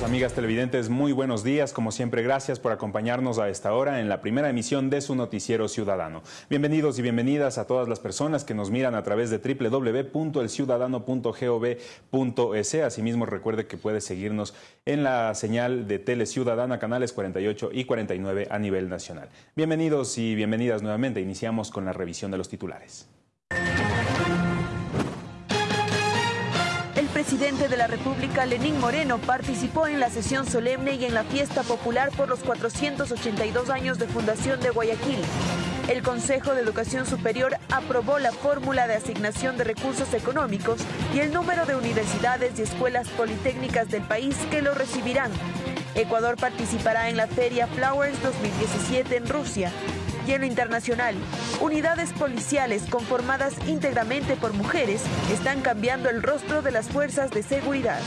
Amigas televidentes, muy buenos días. Como siempre, gracias por acompañarnos a esta hora en la primera emisión de su noticiero ciudadano. Bienvenidos y bienvenidas a todas las personas que nos miran a través de www.elciudadano.gov.es. Asimismo, recuerde que puede seguirnos en la señal de Tele Ciudadana, canales 48 y 49 a nivel nacional. Bienvenidos y bienvenidas nuevamente. Iniciamos con la revisión de los titulares. Presidente de la República, Lenín Moreno, participó en la sesión solemne y en la fiesta popular por los 482 años de fundación de Guayaquil. El Consejo de Educación Superior aprobó la fórmula de asignación de recursos económicos y el número de universidades y escuelas politécnicas del país que lo recibirán. Ecuador participará en la Feria Flowers 2017 en Rusia y internacional, unidades policiales conformadas íntegramente por mujeres están cambiando el rostro de las fuerzas de seguridad.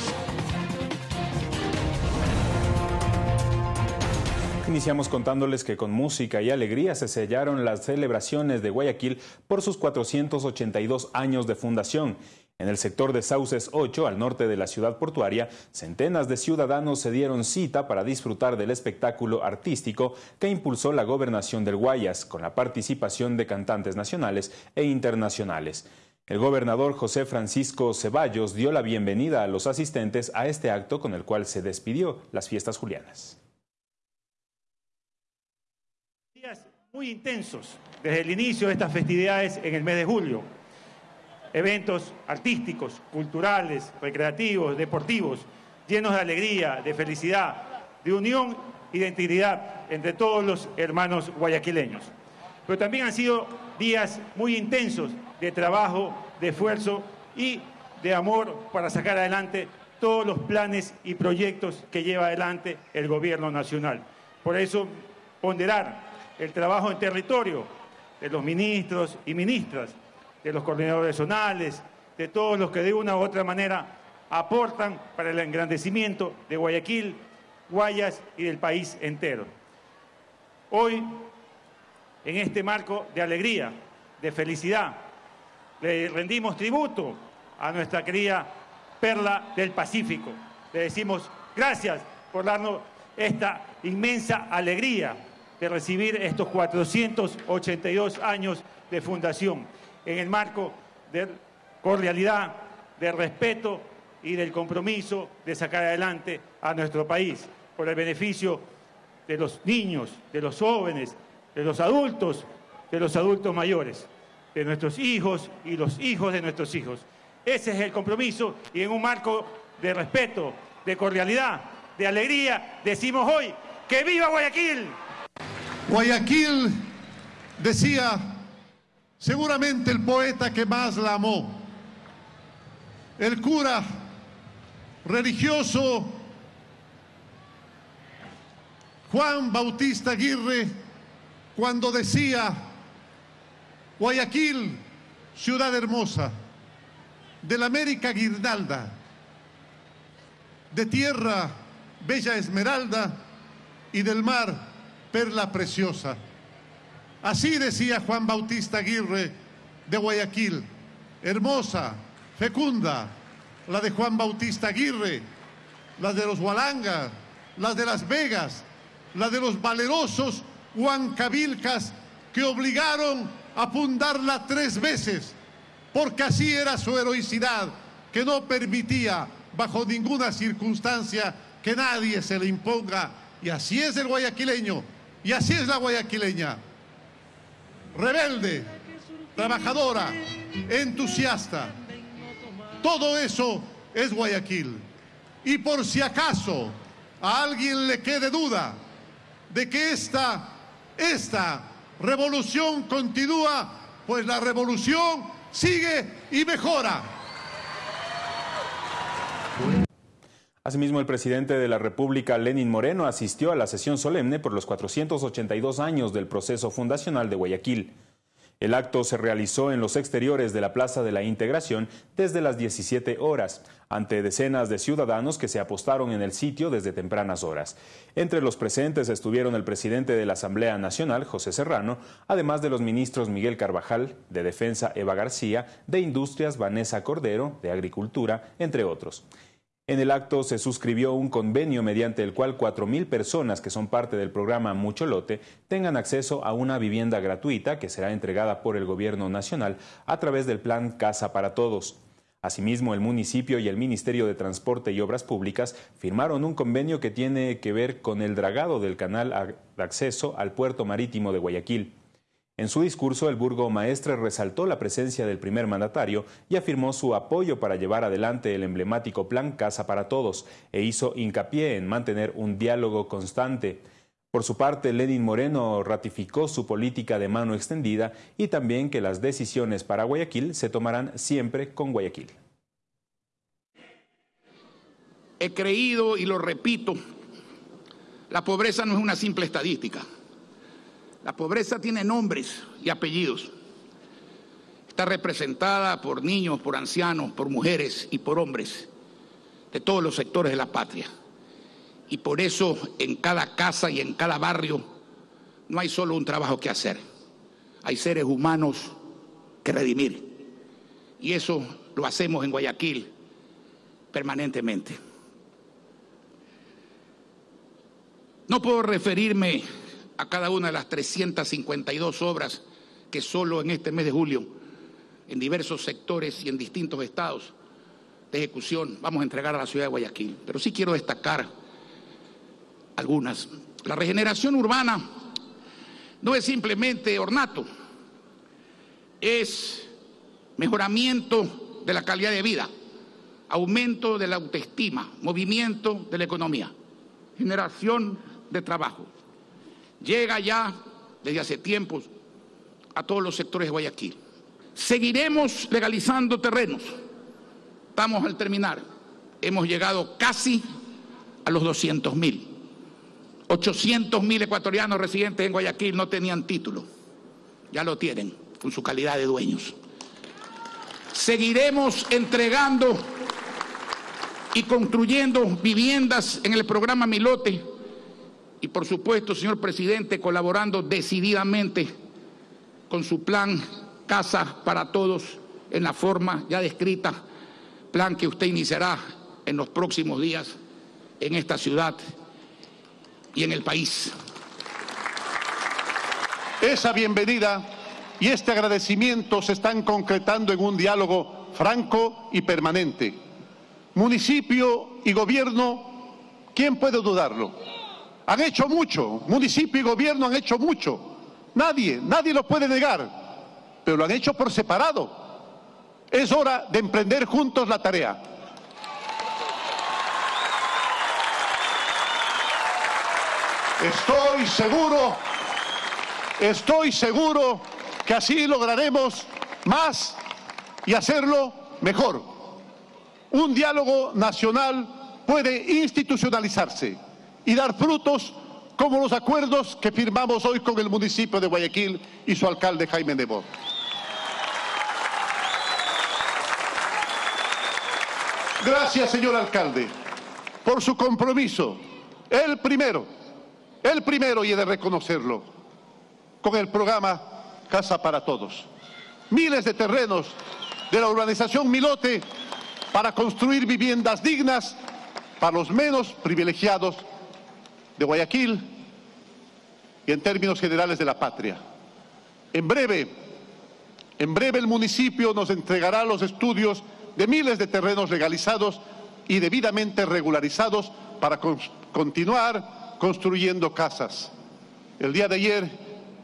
Iniciamos contándoles que con música y alegría se sellaron las celebraciones de Guayaquil por sus 482 años de fundación. En el sector de Sauces 8, al norte de la ciudad portuaria, centenas de ciudadanos se dieron cita para disfrutar del espectáculo artístico que impulsó la gobernación del Guayas, con la participación de cantantes nacionales e internacionales. El gobernador José Francisco Ceballos dio la bienvenida a los asistentes a este acto con el cual se despidió las fiestas julianas. Días muy intensos desde el inicio de estas festividades en el mes de julio eventos artísticos, culturales, recreativos, deportivos, llenos de alegría, de felicidad, de unión y de integridad entre todos los hermanos guayaquileños. Pero también han sido días muy intensos de trabajo, de esfuerzo y de amor para sacar adelante todos los planes y proyectos que lleva adelante el gobierno nacional. Por eso, ponderar el trabajo en territorio de los ministros y ministras, de los coordinadores zonales, de todos los que de una u otra manera aportan para el engrandecimiento de Guayaquil, Guayas y del país entero. Hoy, en este marco de alegría, de felicidad, le rendimos tributo a nuestra querida Perla del Pacífico. Le decimos gracias por darnos esta inmensa alegría de recibir estos 482 años de fundación en el marco de cordialidad, de respeto y del compromiso de sacar adelante a nuestro país por el beneficio de los niños, de los jóvenes, de los adultos, de los adultos mayores, de nuestros hijos y los hijos de nuestros hijos. Ese es el compromiso y en un marco de respeto, de cordialidad, de alegría, decimos hoy que viva Guayaquil. Guayaquil decía seguramente el poeta que más la amó, el cura religioso Juan Bautista Aguirre, cuando decía, Guayaquil, ciudad hermosa, de la América guirnalda, de tierra bella esmeralda y del mar perla preciosa. Así decía Juan Bautista Aguirre de Guayaquil, hermosa, fecunda, la de Juan Bautista Aguirre, la de los Hualangas, las de Las Vegas, la de los valerosos Huancavilcas que obligaron a fundarla tres veces, porque así era su heroicidad, que no permitía bajo ninguna circunstancia que nadie se le imponga. Y así es el guayaquileño, y así es la guayaquileña rebelde, trabajadora, entusiasta. Todo eso es Guayaquil. Y por si acaso a alguien le quede duda de que esta, esta revolución continúa, pues la revolución sigue y mejora. Asimismo, el presidente de la República, Lenin Moreno, asistió a la sesión solemne por los 482 años del proceso fundacional de Guayaquil. El acto se realizó en los exteriores de la Plaza de la Integración desde las 17 horas, ante decenas de ciudadanos que se apostaron en el sitio desde tempranas horas. Entre los presentes estuvieron el presidente de la Asamblea Nacional, José Serrano, además de los ministros Miguel Carvajal, de Defensa Eva García, de Industrias Vanessa Cordero, de Agricultura, entre otros. En el acto se suscribió un convenio mediante el cual 4.000 personas que son parte del programa Mucho Lote tengan acceso a una vivienda gratuita que será entregada por el Gobierno Nacional a través del Plan Casa para Todos. Asimismo, el municipio y el Ministerio de Transporte y Obras Públicas firmaron un convenio que tiene que ver con el dragado del canal de acceso al puerto marítimo de Guayaquil. En su discurso, el burgo maestre resaltó la presencia del primer mandatario y afirmó su apoyo para llevar adelante el emblemático Plan Casa para Todos e hizo hincapié en mantener un diálogo constante. Por su parte, Lenin Moreno ratificó su política de mano extendida y también que las decisiones para Guayaquil se tomarán siempre con Guayaquil. He creído y lo repito, la pobreza no es una simple estadística la pobreza tiene nombres y apellidos. Está representada por niños, por ancianos, por mujeres y por hombres de todos los sectores de la patria. Y por eso en cada casa y en cada barrio no hay solo un trabajo que hacer. Hay seres humanos que redimir. Y eso lo hacemos en Guayaquil permanentemente. No puedo referirme a cada una de las 352 obras que solo en este mes de julio, en diversos sectores y en distintos estados de ejecución, vamos a entregar a la ciudad de Guayaquil. Pero sí quiero destacar algunas. La regeneración urbana no es simplemente ornato, es mejoramiento de la calidad de vida, aumento de la autoestima, movimiento de la economía, generación de trabajo llega ya desde hace tiempos a todos los sectores de Guayaquil. Seguiremos legalizando terrenos. Estamos al terminar. Hemos llegado casi a los 200 mil. 800 mil ecuatorianos residentes en Guayaquil no tenían título. Ya lo tienen con su calidad de dueños. Seguiremos entregando y construyendo viviendas en el programa Milote y por supuesto, señor presidente, colaborando decididamente con su plan Casa para Todos en la forma ya descrita, plan que usted iniciará en los próximos días en esta ciudad y en el país. Esa bienvenida y este agradecimiento se están concretando en un diálogo franco y permanente. Municipio y gobierno, ¿quién puede dudarlo? Han hecho mucho, municipio y gobierno han hecho mucho. Nadie, nadie lo puede negar, pero lo han hecho por separado. Es hora de emprender juntos la tarea. Estoy seguro, estoy seguro que así lograremos más y hacerlo mejor. Un diálogo nacional puede institucionalizarse y dar frutos como los acuerdos que firmamos hoy con el municipio de Guayaquil y su alcalde Jaime Nebo. Gracias, señor alcalde, por su compromiso, el primero, el primero y he de reconocerlo, con el programa Casa para Todos. Miles de terrenos de la urbanización Milote para construir viviendas dignas para los menos privilegiados de Guayaquil y en términos generales de la patria. En breve, en breve el municipio nos entregará los estudios de miles de terrenos legalizados y debidamente regularizados para continuar construyendo casas. El día de ayer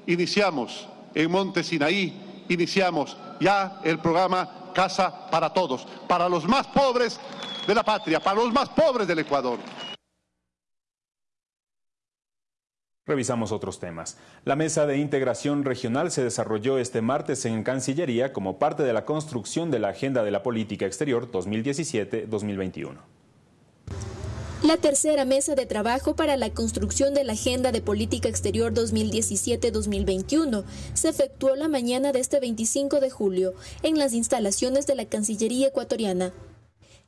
iniciamos en Monte Sinaí, iniciamos ya el programa Casa para Todos, para los más pobres de la patria, para los más pobres del Ecuador. Revisamos otros temas. La mesa de integración regional se desarrolló este martes en Cancillería como parte de la construcción de la Agenda de la Política Exterior 2017-2021. La tercera mesa de trabajo para la construcción de la Agenda de Política Exterior 2017-2021 se efectuó la mañana de este 25 de julio en las instalaciones de la Cancillería ecuatoriana.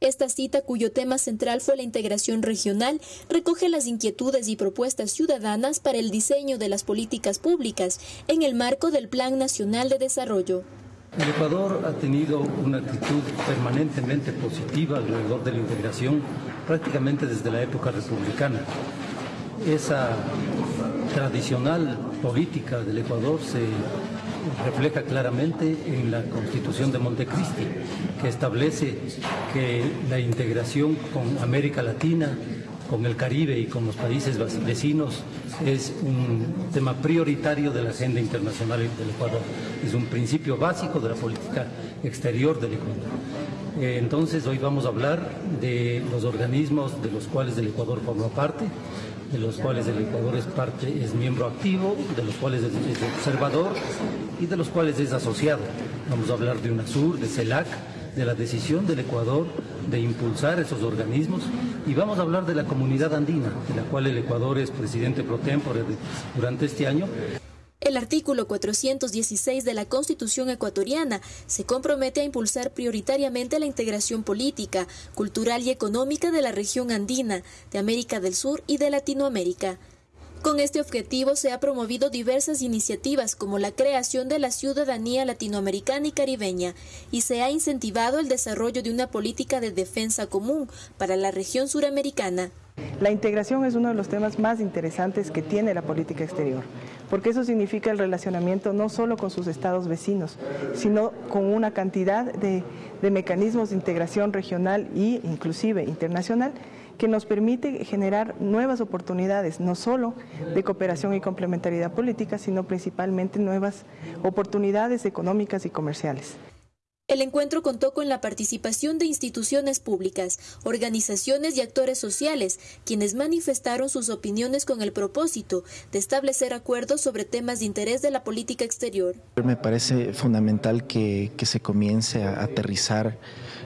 Esta cita, cuyo tema central fue la integración regional, recoge las inquietudes y propuestas ciudadanas para el diseño de las políticas públicas en el marco del Plan Nacional de Desarrollo. El Ecuador ha tenido una actitud permanentemente positiva alrededor de la integración prácticamente desde la época republicana. Esa tradicional política del Ecuador se refleja claramente en la Constitución de Montecristi, que establece que la integración con América Latina, con el Caribe y con los países vecinos es un tema prioritario de la agenda internacional del Ecuador. Es un principio básico de la política exterior del Ecuador. Eh, entonces hoy vamos a hablar de los organismos de los cuales el Ecuador forma parte, de los cuales el Ecuador es parte, es miembro activo, de los cuales es, observador y de los cuales es asociado. Vamos a hablar de UNASUR, de CELAC, de la decisión del Ecuador de impulsar esos organismos y vamos a hablar de la comunidad andina, de la cual el Ecuador es presidente pro tempore durante este año. El artículo 416 de la Constitución ecuatoriana se compromete a impulsar prioritariamente la integración política, cultural y económica de la región andina, de América del Sur y de Latinoamérica. Con este objetivo se ha promovido diversas iniciativas como la creación de la ciudadanía latinoamericana y caribeña y se ha incentivado el desarrollo de una política de defensa común para la región suramericana. La integración es uno de los temas más interesantes que tiene la política exterior, porque eso significa el relacionamiento no solo con sus estados vecinos, sino con una cantidad de, mecanismos de integración regional e inclusive internacional que nos permite generar nuevas oportunidades, no solo de cooperación y complementariedad política, sino principalmente nuevas oportunidades económicas y comerciales. El encuentro contó con la participación de instituciones públicas, organizaciones y actores sociales, quienes manifestaron sus opiniones con el propósito de establecer acuerdos sobre temas de interés de la política exterior. Me parece fundamental que, se comience a aterrizar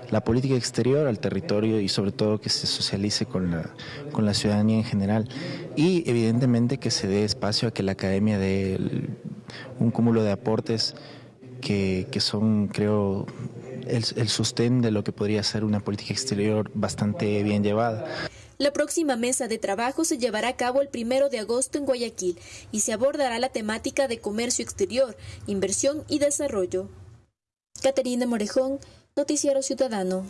la política exterior al territorio y sobre todo que se socialice con la, con la ciudadanía en general y evidentemente que se dé espacio a que la academia dé un cúmulo de aportes que, son, creo, el, el sostén de lo que podría ser una política exterior bastante bien llevada. La próxima mesa de trabajo se llevará a cabo el primero de agosto en Guayaquil y se abordará la temática de comercio exterior, inversión y desarrollo. Caterina Morejón, Noticiero Ciudadano.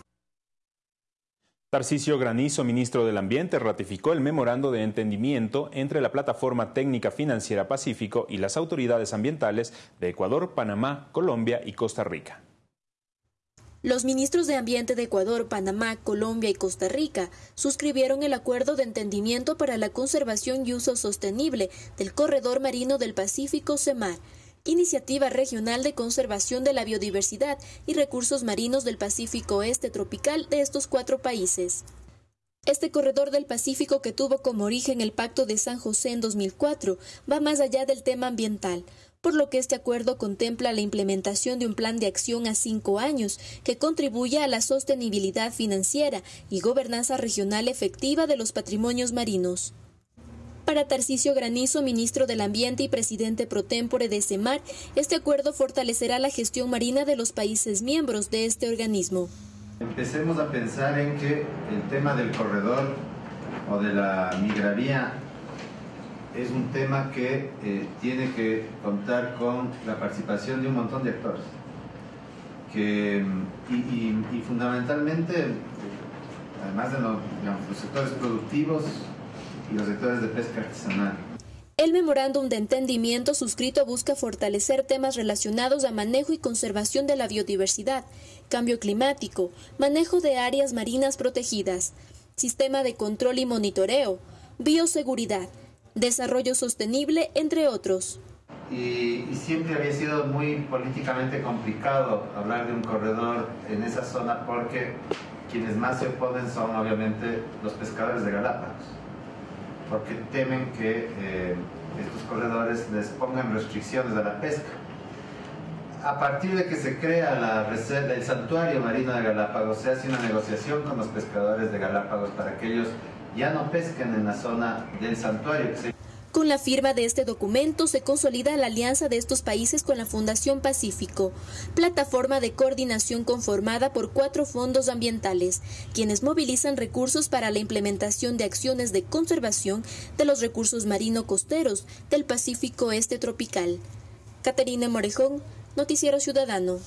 Tarcisio Granizo, ministro del Ambiente, ratificó el memorando de entendimiento entre la Plataforma Técnica Financiera Pacífico y las autoridades ambientales de Ecuador, Panamá, Colombia y Costa Rica. Los ministros de Ambiente de Ecuador, Panamá, Colombia y Costa Rica suscribieron el acuerdo de entendimiento para la conservación y uso sostenible del corredor marino del Pacífico CEMAR, Iniciativa Regional de Conservación de la Biodiversidad y Recursos Marinos del Pacífico Este Tropical de estos cuatro países. Este corredor del Pacífico que tuvo como origen el Pacto de San José en 2004 va más allá del tema ambiental, por lo que este acuerdo contempla la implementación de un plan de acción a cinco años que contribuya a la sostenibilidad financiera y gobernanza regional efectiva de los patrimonios marinos. Para Tarcisio Granizo, ministro del Ambiente y presidente pro tempore de CEMAR, este acuerdo fortalecerá la gestión marina de los países miembros de este organismo. Empecemos a pensar en que el tema del corredor o de la migraría es un tema que eh, tiene que contar con la participación de un montón de actores. Que, y, fundamentalmente, además de los sectores productivos, y los sectores de pesca artesanal. El memorándum de entendimiento suscrito busca fortalecer temas relacionados a manejo y conservación de la biodiversidad, cambio climático, manejo de áreas marinas protegidas, sistema de control y monitoreo, bioseguridad, desarrollo sostenible, entre otros. Y, y, siempre había sido muy políticamente complicado hablar de un corredor en esa zona porque quienes más se oponen son obviamente los pescadores de Galápagos porque temen que eh, estos corredores les pongan restricciones a la pesca. A partir de que se crea la reserva, el santuario marino de Galápagos, se hace una negociación con los pescadores de Galápagos para que ellos ya no pesquen en la zona del santuario. Con la firma de este documento se consolida la alianza de estos países con la Fundación Pacífico, plataforma de coordinación conformada por cuatro fondos ambientales, quienes movilizan recursos para la implementación de acciones de conservación de los recursos marino-costeros del Pacífico Este tropical. Caterina Morejón, Noticiero Ciudadano.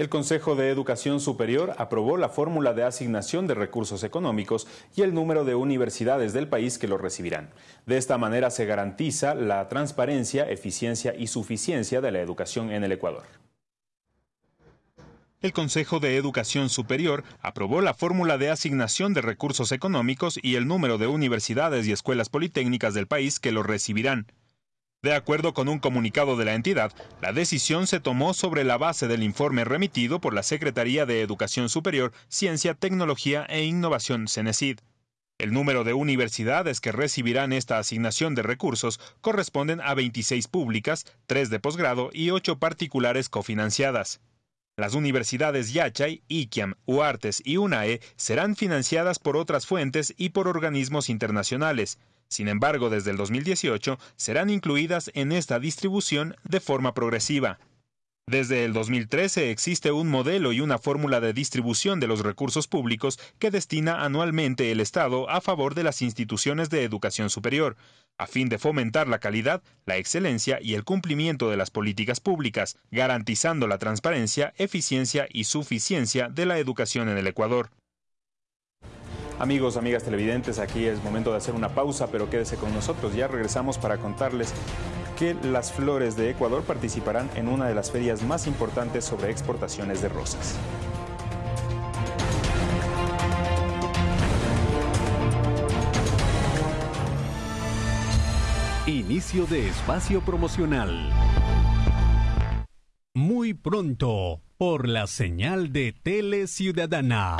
El Consejo de Educación Superior aprobó la fórmula de asignación de recursos económicos y el número de universidades del país que lo recibirán. De esta manera se garantiza la transparencia, eficiencia y suficiencia de la educación en el Ecuador. El Consejo de Educación Superior aprobó la fórmula de asignación de recursos económicos y el número de universidades y escuelas politécnicas del país que lo recibirán. De acuerdo con un comunicado de la entidad, la decisión se tomó sobre la base del informe remitido por la Secretaría de Educación Superior, Ciencia, Tecnología e Innovación CENESID. El número de universidades que recibirán esta asignación de recursos corresponden a 26 públicas, 3 de posgrado y 8 particulares cofinanciadas. Las universidades Yachay, Iquiam, Uartes y UNAE serán financiadas por otras fuentes y por organismos internacionales, sin embargo, desde el 2018 serán incluidas en esta distribución de forma progresiva. Desde el 2013 existe un modelo y una fórmula de distribución de los recursos públicos que destina anualmente el Estado a favor de las instituciones de educación superior, a fin de fomentar la calidad, la excelencia y el cumplimiento de las políticas públicas, garantizando la transparencia, eficiencia y suficiencia de la educación en el Ecuador. Amigos, amigas televidentes, aquí es momento de hacer una pausa, pero quédese con nosotros. Ya regresamos para contarles que las flores de Ecuador participarán en una de las ferias más importantes sobre exportaciones de rosas. Inicio de espacio promocional. Muy pronto, por la señal de Tele Ciudadana.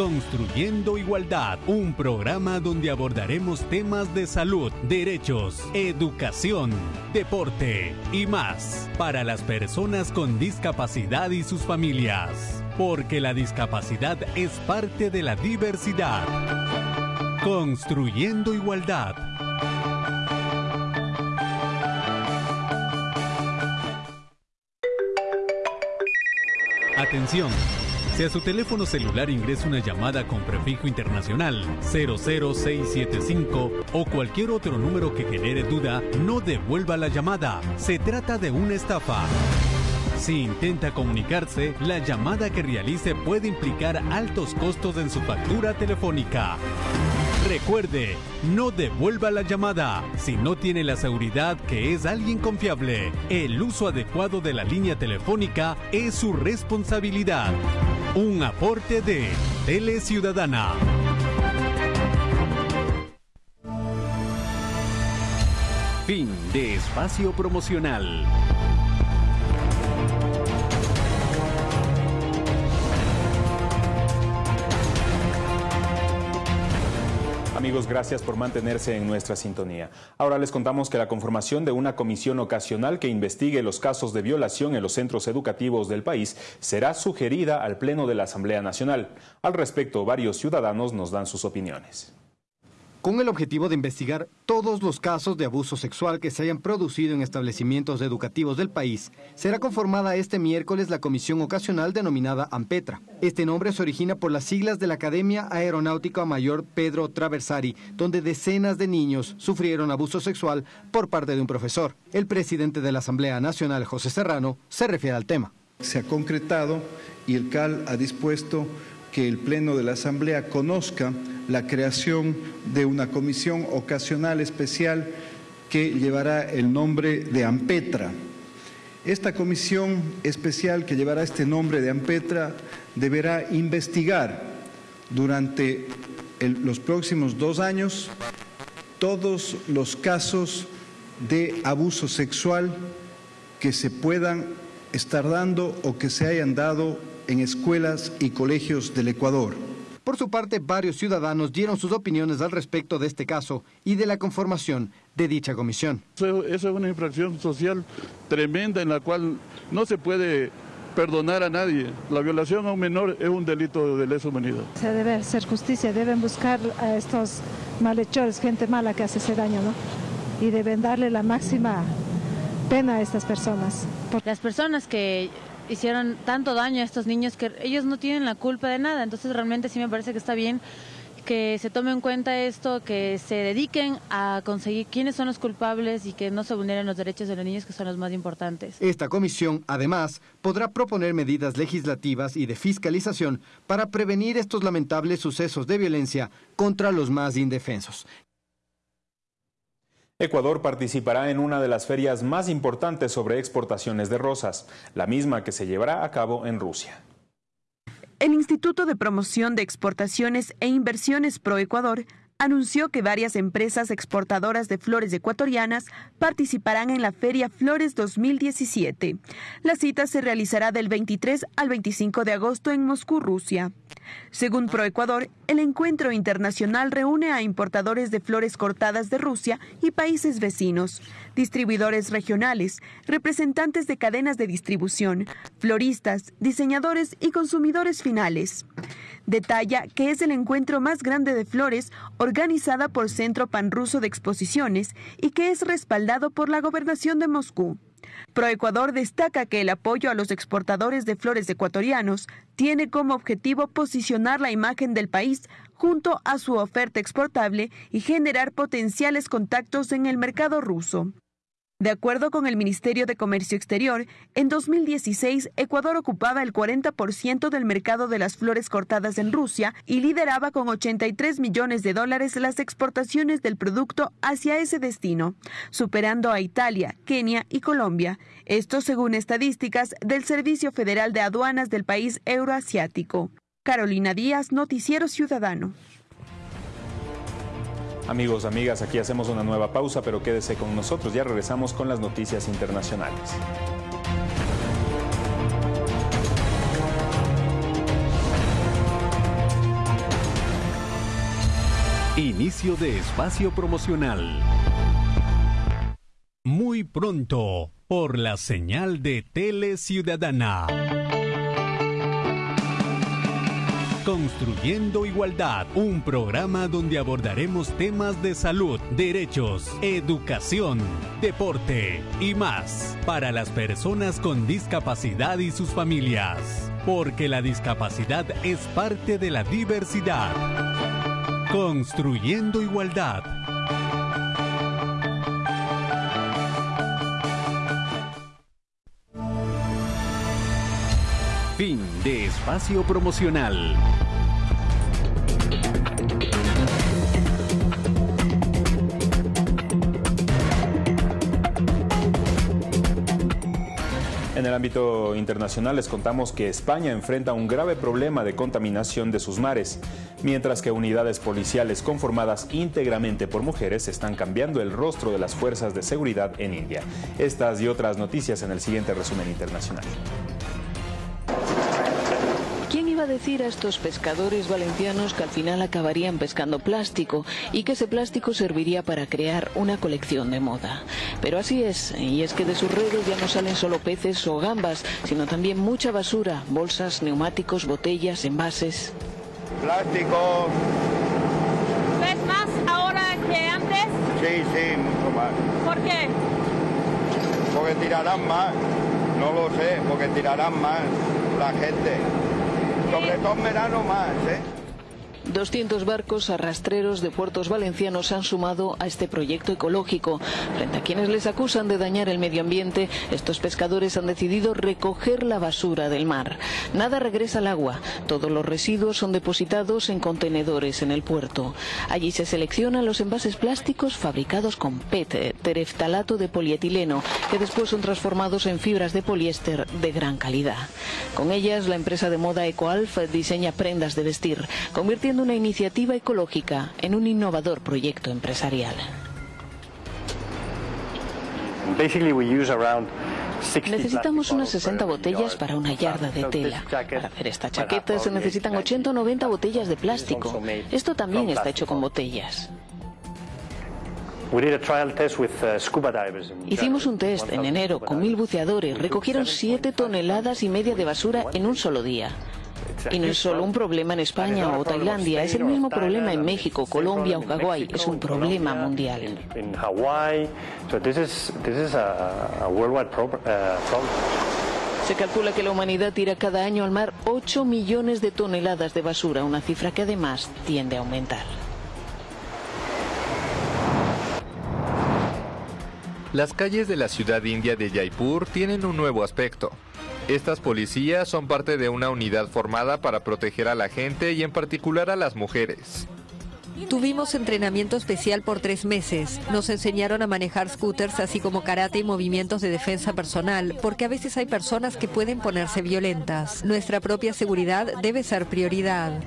Construyendo Igualdad, un programa donde abordaremos temas de salud, derechos, educación, deporte y más para las personas con discapacidad y sus familias, porque la discapacidad es parte de la diversidad. Construyendo Igualdad. Atención si a su teléfono celular ingresa una llamada con prefijo internacional 00675 o cualquier otro número que genere duda, no devuelva la llamada. Se trata de una estafa. Si intenta comunicarse, la llamada que realice puede implicar altos costos en su factura telefónica. Recuerde, no devuelva la llamada si no tiene la seguridad que es alguien confiable. El uso adecuado de la línea telefónica es su responsabilidad. Un aporte de Tele Ciudadana. Fin de espacio promocional. Gracias por mantenerse en nuestra sintonía. Ahora les contamos que la conformación de una comisión ocasional que investigue los casos de violación en los centros educativos del país será sugerida al Pleno de la Asamblea Nacional. Al respecto, varios ciudadanos nos dan sus opiniones con el objetivo de investigar todos los casos de abuso sexual que se hayan producido en establecimientos educativos del país, será conformada este miércoles la comisión ocasional denominada AMPETRA. Este nombre se origina por las siglas de la Academia Aeronáutica Mayor Pedro Traversari, donde decenas de niños sufrieron abuso sexual por parte de un profesor. El presidente de la Asamblea Nacional, José Serrano, se refiere al tema. Se ha concretado y el CAL ha dispuesto que el Pleno de la Asamblea conozca la creación de una comisión ocasional especial que llevará el nombre de AMPETRA. Esta comisión especial que llevará este nombre de AMPETRA deberá investigar durante los próximos dos años todos los casos de abuso sexual que se puedan estar dando o que se hayan dado en escuelas y colegios del Ecuador. Por su parte, varios ciudadanos dieron sus opiniones al respecto de este caso y de la conformación de dicha comisión. Eso, es una infracción social tremenda en la cual no se puede perdonar a nadie. La violación a un menor es un delito de lesa humanidad. Se debe hacer justicia, deben buscar a estos malhechores, gente mala que hace ese daño, ¿no? Y deben darle la máxima pena a estas personas. Las personas que hicieron tanto daño a estos niños que ellos no tienen la culpa de nada. Entonces realmente sí me parece que está bien que se tome en cuenta esto, que se dediquen a conseguir quiénes son los culpables y que no se vulneren los derechos de los niños, que son los más importantes. Esta comisión, además, podrá proponer medidas legislativas y de fiscalización para prevenir estos lamentables sucesos de violencia contra los más indefensos. Ecuador participará en una de las ferias más importantes sobre exportaciones de rosas, la misma que se llevará a cabo en Rusia. El Instituto de Promoción de Exportaciones e Inversiones Pro Ecuador anunció que varias empresas exportadoras de flores ecuatorianas participarán en la Feria Flores 2017. La cita se realizará del 23 al 25 de agosto en Moscú, Rusia. Según ProEcuador, el encuentro internacional reúne a importadores de flores cortadas de Rusia y países vecinos, distribuidores regionales, representantes de cadenas de distribución, floristas, diseñadores y consumidores finales. Detalla que es el encuentro más grande de flores organizada por Centro Panruso de Exposiciones y que es respaldado por la gobernación de Moscú. Proecuador destaca que el apoyo a los exportadores de flores ecuatorianos tiene como objetivo posicionar la imagen del país junto a su oferta exportable y generar potenciales contactos en el mercado ruso. De acuerdo con el Ministerio de Comercio Exterior, en 2016 Ecuador ocupaba el 40% del mercado de las flores cortadas en Rusia y lideraba con 83 millones de dólares las exportaciones del producto hacia ese destino, superando a Italia, Kenia y Colombia. Esto según estadísticas del Servicio Federal de Aduanas del país euroasiático. Carolina Díaz, Noticiero Ciudadano. Amigos, amigas, aquí hacemos una nueva pausa, pero quédese con nosotros. Ya regresamos con las noticias internacionales. Inicio de espacio promocional. Muy pronto, por la señal de Tele Ciudadana. Construyendo Igualdad, un programa donde abordaremos temas de salud, derechos, educación, deporte y más para las personas con discapacidad y sus familias, porque la discapacidad es parte de la diversidad. Construyendo Igualdad. De espacio promocional. En el ámbito internacional les contamos que España enfrenta un grave problema de contaminación de sus mares, mientras que unidades policiales conformadas íntegramente por mujeres están cambiando el rostro de las fuerzas de seguridad en India. Estas y otras noticias en el siguiente resumen internacional. ¿Quién iba a decir a estos pescadores valencianos que al final acabarían pescando plástico y que ese plástico serviría para crear una colección de moda? Pero así es, y es que de sus redes ya no salen solo peces o gambas, sino también mucha basura, bolsas, neumáticos, botellas, envases. Plástico. ¿Ves más ahora que antes? Sí, sí, mucho más. ¿Por qué? Porque tirarán más. No lo sé, porque tirarán más la gente. Sobre todo en verano más, ¿eh? 200 barcos arrastreros de puertos valencianos se han sumado a este proyecto ecológico. Frente a quienes les acusan de dañar el medio ambiente, estos pescadores han decidido recoger la basura del mar. Nada regresa al agua. Todos los residuos son depositados en contenedores en el puerto. Allí se seleccionan los envases plásticos fabricados con PET, tereftalato de polietileno, que después son transformados en fibras de poliéster de gran calidad. Con ellas, la empresa de moda EcoAlf diseña prendas de vestir, convirtiendo una iniciativa ecológica en un innovador proyecto empresarial. Necesitamos unas 60 botellas para una yarda de tela. Para hacer esta chaqueta se necesitan 80 o 90 botellas de plástico. Esto también está hecho con botellas. Hicimos un test en enero con mil buceadores. Recogieron 7 toneladas y media de basura en un solo día. Y no es solo un problema en España o Tailandia, es el mismo problema en México, Colombia o Hawái, es un problema mundial. Se calcula que la humanidad tira cada año al mar 8 millones de toneladas de basura, una cifra que además tiende a aumentar. Las calles de la ciudad india de Jaipur tienen un nuevo aspecto. Estas policías son parte de una unidad formada para proteger a la gente y en particular a las mujeres. Tuvimos entrenamiento especial por tres meses. Nos enseñaron a manejar scooters así como karate y movimientos de defensa personal, porque a veces hay personas que pueden ponerse violentas. Nuestra propia seguridad debe ser prioridad.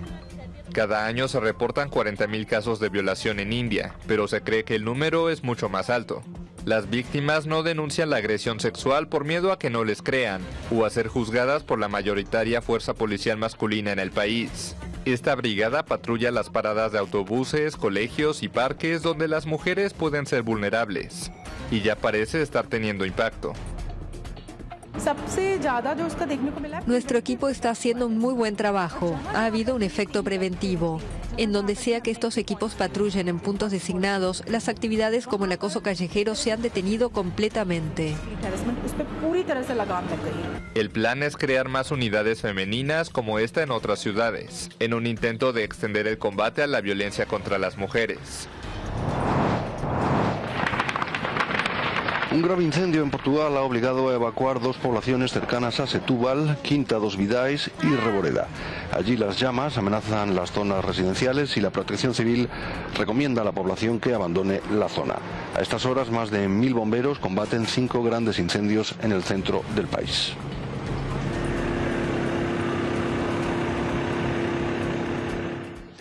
Cada año se reportan 40.000 casos de violación en India, pero se cree que el número es mucho más alto. Las víctimas no denuncian la agresión sexual por miedo a que no les crean o a ser juzgadas por la mayoritaria fuerza policial masculina en el país. Esta brigada patrulla las paradas de autobuses, colegios y parques donde las mujeres pueden ser vulnerables. Y ya parece estar teniendo impacto. Nuestro equipo está haciendo un muy buen trabajo. Ha habido un efecto preventivo. En donde sea que estos equipos patrullen en puntos designados, las actividades como el acoso callejero se han detenido completamente. El plan es crear más unidades femeninas como esta en otras ciudades, en un intento de extender el combate a la violencia contra las mujeres. Un grave incendio en Portugal ha obligado a evacuar dos poblaciones cercanas a Setúbal, Quinta dos Vidais y Reboreda. Allí las llamas amenazan las zonas residenciales y la protección civil recomienda a la población que abandone la zona. A estas horas más de mil bomberos combaten cinco grandes incendios en el centro del país.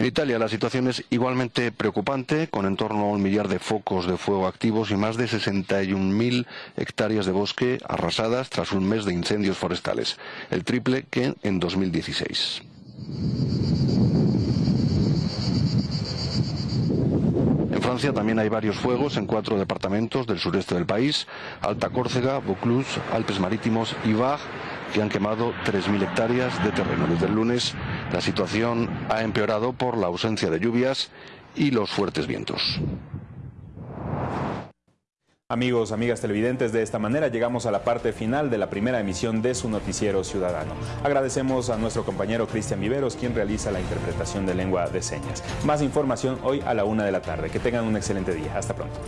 En Italia la situación es igualmente preocupante, con en torno a un millar de focos de fuego activos y más de 61.000 hectáreas de bosque arrasadas tras un mes de incendios forestales, el triple que en 2016. En Francia también hay varios fuegos en cuatro departamentos del sureste del país, Alta Córcega, Vaucluse, Alpes Marítimos y Var, que han quemado 3.000 hectáreas de terreno. Desde el lunes la situación ha empeorado por la ausencia de lluvias y los fuertes vientos. Amigos, amigas televidentes, de esta manera llegamos a la parte final de la primera emisión de su noticiero ciudadano. Agradecemos a nuestro compañero Cristian Viveros, quien realiza la interpretación de lengua de señas. Más información hoy a la una de la tarde. Que tengan un excelente día. Hasta pronto.